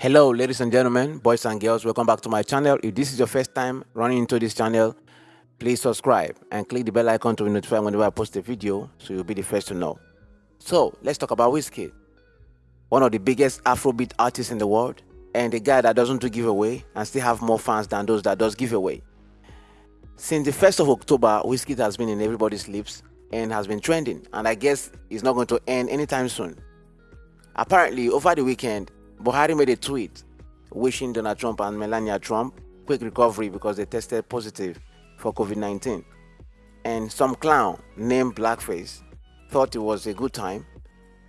Hello ladies and gentlemen, boys and girls, welcome back to my channel. If this is your first time running into this channel, please subscribe and click the bell icon to be notified whenever I post a video so you'll be the first to know. So let's talk about Wizkid, one of the biggest Afrobeat artists in the world and a guy that doesn't do giveaway and still have more fans than those that does giveaway. Since the 1st of October, Wizkid has been in everybody's lips and has been trending and I guess it's not going to end anytime soon. Apparently, over the weekend, Buhari made a tweet wishing Donald Trump and Melania Trump quick recovery because they tested positive for COVID-19. And some clown named Blackface thought it was a good time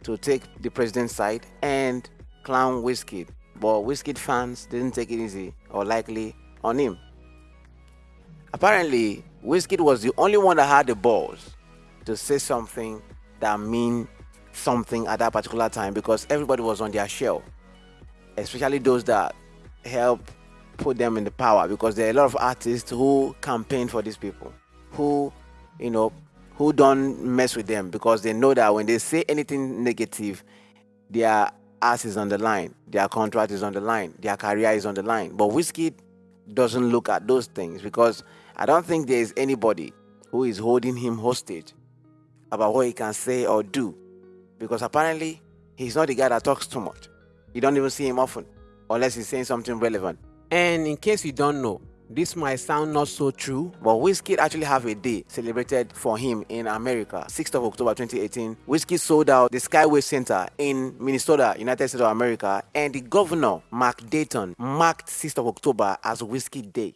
to take the president's side and clown Wizkid. But Wizkid fans didn't take it easy or likely on him. Apparently, Wizkid was the only one that had the balls to say something that mean something at that particular time because everybody was on their shell especially those that help put them in the power because there are a lot of artists who campaign for these people who you know who don't mess with them because they know that when they say anything negative their ass is on the line their contract is on the line their career is on the line. But Wizkid doesn't look at those things because i don't think there is anybody who is holding him hostage about what he can say or do because apparently he's not the guy that talks too much you don't even see him often, unless he's saying something relevant. And in case you don't know, this might sound not so true, but Wizkid actually have a day celebrated for him in America. 6th of October 2018, Wizkid sold out the Skyway Center in Minnesota, United States of America, and the governor, Mark Dayton, marked 6th of October as Wizkid Day.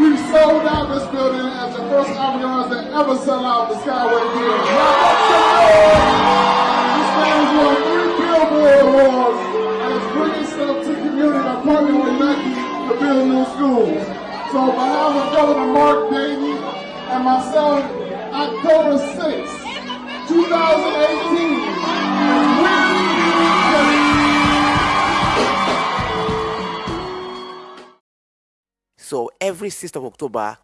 We sold out this building as the first ambiance that ever sell out the Skyway Theater. This stands won three Billboard Awards and is bringing stuff to the community by partnering with Nike to build new schools. So behalf of Governor Mark Dayton and myself, October 6th, 2018, So every 6th of October,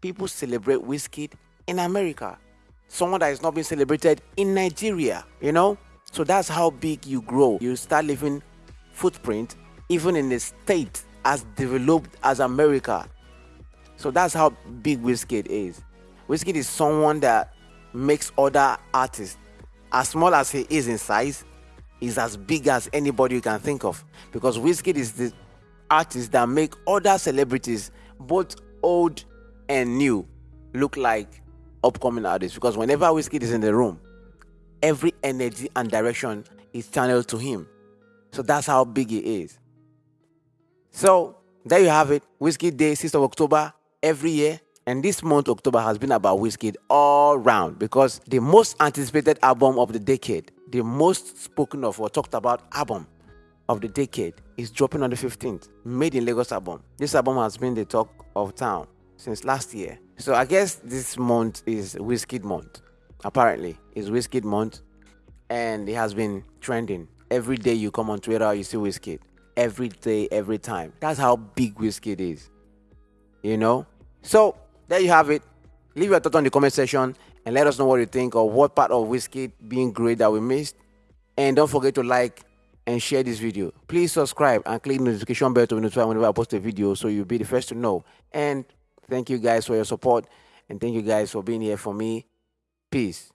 people celebrate Wizkid in America. Someone that is not being celebrated in Nigeria, you know? So that's how big you grow. You start leaving footprint even in a state as developed as America. So that's how big Wizkid is. Wizkid is someone that makes other artists, as small as he is in size, is as big as anybody you can think of. Because Wizkid is the artists that make other celebrities, both old and new, look like upcoming artists. Because whenever Wizkid is in the room, every energy and direction is channeled to him. So that's how big he is. So there you have it. Wizkid Day, 6th of October, every year. And this month, October, has been about Wizkid all round because the most anticipated album of the decade, the most spoken of or talked about album of the decade is dropping on the 15th. Made in Lagos album. This album has been the talk of town since last year. So I guess this month is Wizkid month. Apparently, it's Wizkid month, and it has been trending. Every day you come on Twitter, you see Wizkid. Every day, every time. That's how big Wizkid is. You know. So there you have it. Leave your thought on the comment section and let us know what you think or what part of Wizkid being great that we missed. And don't forget to like, and share this video. Please subscribe and click the notification bell to be notified whenever I post a video so you'll be the first to know. And thank you guys for your support and thank you guys for being here for me. Peace.